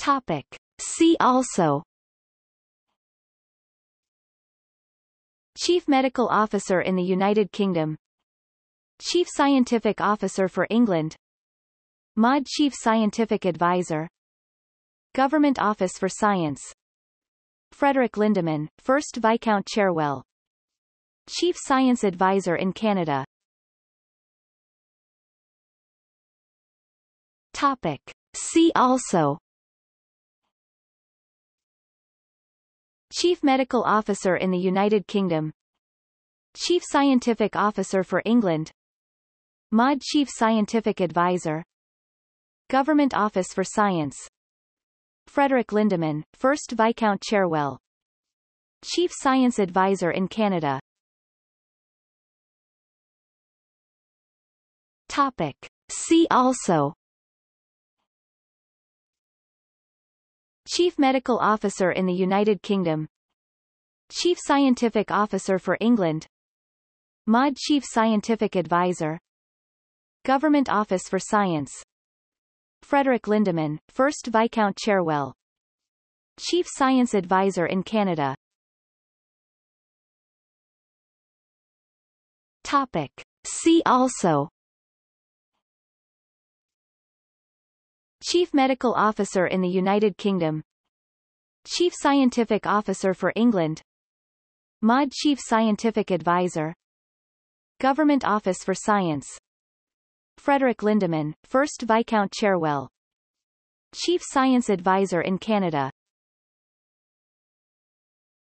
Topic. See also. Chief Medical Officer in the United Kingdom. Chief Scientific Officer for England. MOD Chief Scientific Advisor. Government Office for Science. Frederick Lindemann, 1st Viscount Cherwell Chief Science Advisor in Canada. Topic. See also Chief Medical Officer in the United Kingdom. Chief Scientific Officer for England. MOD Chief Scientific Advisor. Government Office for Science. Frederick Lindemann, 1st Viscount Cherwell Chief Science Advisor in Canada. Topic. See also Chief Medical Officer in the United Kingdom. Chief Scientific Officer for England. MOD Chief Scientific Advisor. Government Office for Science. Frederick Lindemann, 1st Viscount Cherwell Chief Science Advisor in Canada. Topic. See also Chief Medical Officer in the United Kingdom. Chief Scientific Officer for England. MOD Chief Scientific Advisor. Government Office for Science. Frederick Lindemann, 1st Viscount Cherwell. Chief Science Advisor in Canada